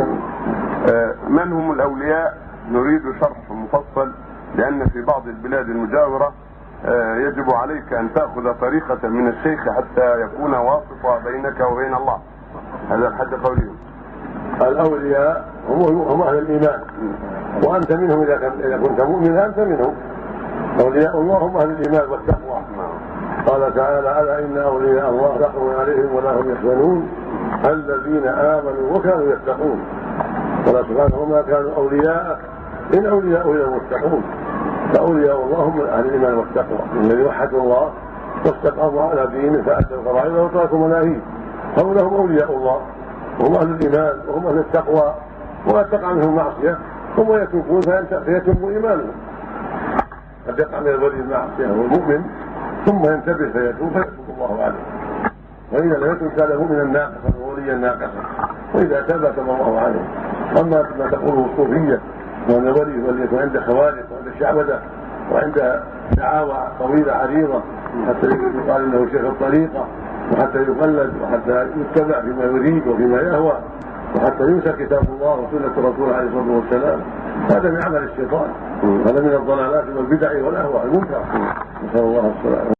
آه، من هم الأولياء؟ نريد شرح مفصل لأن في بعض البلاد المجاورة آه، يجب عليك أن تأخذ طريقة من الشيخ حتى يكون واسطه بينك وبين الله. هذا حد قولهم. الأولياء هم هم أهل الإيمان. وأنت منهم إذا كنت مؤمنا أنت منهم. أولياء الله هم أهل الإيمان والتقوى. قال تعالى ألا إن أولياء الله لا عليهم ولا هم يحزنون. الذين آمنوا وكانوا يتقون. قال سبحانه وما كانوا أولياء إن أولياء إلا المتقون. فأولياء الله هم أهل الإيمان والتقوى. الذي وحدوا الله واستقاموا على دينه فاتوا الفرائض وتركوا مناهيه هؤلاء هم أولياء الله. وهم أهل الإيمان وهم أهل التقوى. وما تقع منهم معصية ثم يتوبون فيتم إيمانهم. قد يقع من الولي المعصية هو المؤمن ثم ينتبه فيتوب فيتوب الله عليه. واذا لم يتب كان مؤمنا ناقصا ووليا ناقصا وإذا تاب تاب الله عليه. أما ما تقوله الصوفية وأن الولي هو يكون عنده خوارق وعنده شعوذه وعنده دعاوى طويلة عريضة حتى يقال إنه شيخ الطريقة وحتى يقلد وحتى يتبع فيما يريد وفيما يهوى وحتى ينسى كتاب الله وسنة الرسول عليه الصلاة والسلام. هذا من عمل الشيطان. هذا من الضلالات والبدع والأهواء المنكرة. نسأل الله السلامة.